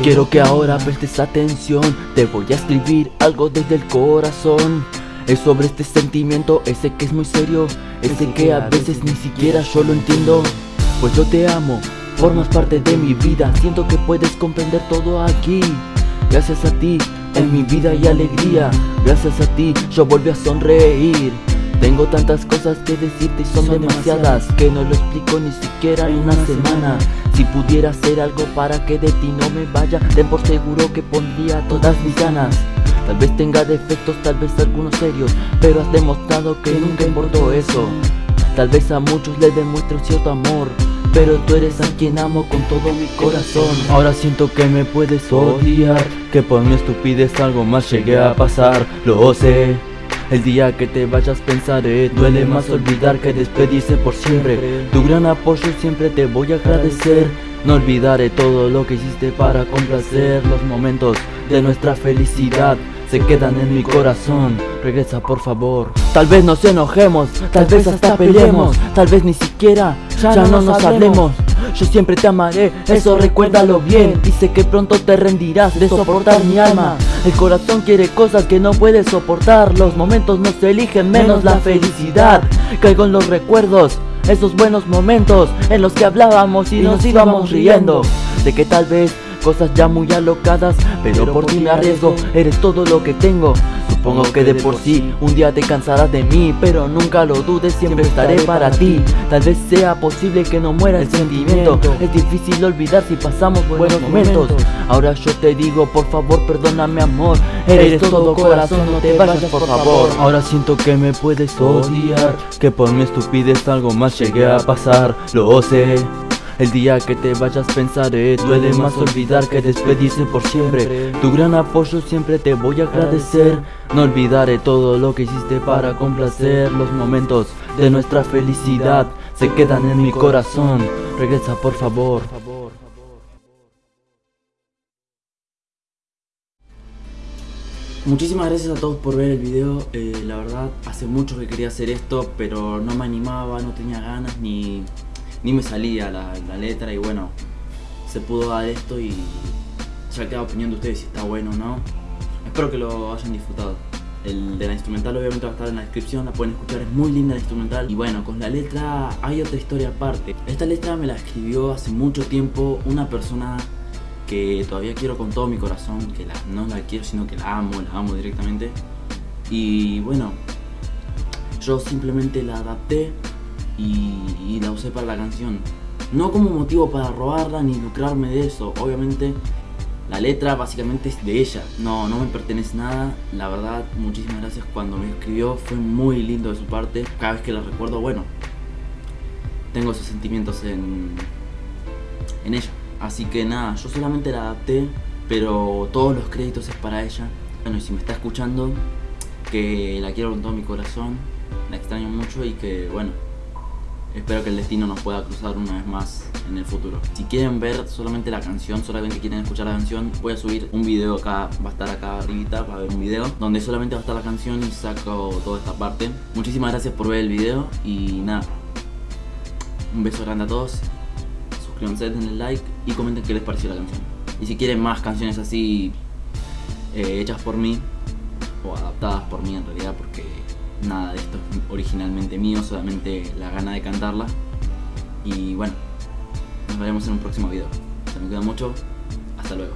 Quiero que ahora prestes atención Te voy a escribir algo desde el corazón. Es sobre este sentimiento, ese que es muy serio Ese que a veces ni siquiera yo lo entiendo. Pues yo te amo, formas parte de mi vida Siento que puedes comprender todo aquí. Gracias a ti, en mi vida y alegría Gracias a ti, yo volví a sonreír tengo tantas cosas que decirte y son, demasiadas Que no lo explico ni siquiera en una semana. Si pudiera hacer algo para que de ti no me vaya Ten por seguro que pondría todas mis ganas. Tal vez tenga defectos, tal vez algunos serios Pero has demostrado que nunca importó eso. Tal vez a muchos les demuestro cierto amor pero tú eres a quien amo con todo mi corazón. Ahora siento que me puedes odiar Que por mi estupidez algo más llegué a pasar. Lo sé el día que te vayas pensaré Duele más olvidar que despedirse por siempre. Tu gran apoyo siempre te voy a agradecer. No olvidaré todo lo que hiciste para complacer Los momentos de nuestra felicidad. Se quedan en mi corazón. Regresa por favor. Tal vez nos enojemos, tal vez hasta peleemos. Tal vez ni siquiera ya no nos hablemos yo siempre te amaré, eso recuérdalo bien. Y sé que pronto te rendirás de soportar mi alma. El corazón quiere cosas que no puede soportar. Los momentos no se eligen menos la felicidad. Caigo en los recuerdos esos buenos momentos en los que hablábamos y, nos íbamos riendo. De que tal vez cosas ya muy alocadas Pero por ti me arriesgo, eres todo lo que tengo Supongo que de por sí un día te cansarás de mí Pero nunca lo dudes, siempre estaré para ti. Tal vez sea posible que no muera el sentimiento. Es difícil olvidar si pasamos buenos momentos. Ahora yo te digo, por favor perdóname amor. Eres todo corazón, no te vayas por favor. Ahora siento que me puedes odiar Que por mi estupidez algo más llegué a pasar. Lo sé el día que te vayas pensaré Duele más olvidar que despedirse por siempre. Tu gran apoyo siempre te voy a agradecer. No olvidaré todo lo que hiciste para complacer Los momentos de nuestra felicidad. Se quedan en mi corazón. Regresa por favor. Muchísimas gracias a todos por ver el video, eh, la verdad hace mucho que quería hacer esto pero no me animaba, no tenía ganas ni ni me salía la, letra y bueno, se pudo dar esto y ya queda opinión de ustedes si está bueno o no. Espero que lo hayan disfrutado. El de la instrumental obviamente va a estar en la descripción, la pueden escuchar, es muy linda la instrumental. Y bueno, con la letra hay otra historia aparte. Esta letra me la escribió hace mucho tiempo una persona que todavía quiero con todo mi corazón, que la, no la quiero sino que la amo, la amo directamente. Y bueno, yo simplemente la adapté y, la usé para la canción. No como motivo para robarla ni lucrarme de eso, obviamente la letra básicamente es de ella, no, no me pertenece nada, la verdad muchísimas gracias. Cuando me escribió, fue muy lindo de su parte, cada vez que la recuerdo, bueno, tengo esos sentimientos en, en ella, así que nada, yo solamente la adapté, pero todos los créditos es para ella, bueno y si me está escuchando, que la quiero con todo mi corazón, la extraño mucho y que bueno, Espero que el destino nos pueda cruzar una vez más en el futuro. Si quieren ver solamente la canción, solamente quieren escuchar la canción, voy a subir un video acá, va a estar acá arribita, va a haber un video donde solamente va a estar la canción y saco toda esta parte. Muchísimas gracias por ver el video y nada, un beso grande a todos, suscríbanse, denle like y comenten qué les pareció la canción. Y si quieren más canciones así eh, hechas por mí, o adaptadas por mí en realidad, porque nada de esto es originalmente mío, solamente la gana de cantarla. Y bueno, nos veremos en un próximo video. Se me cuida mucho, hasta luego.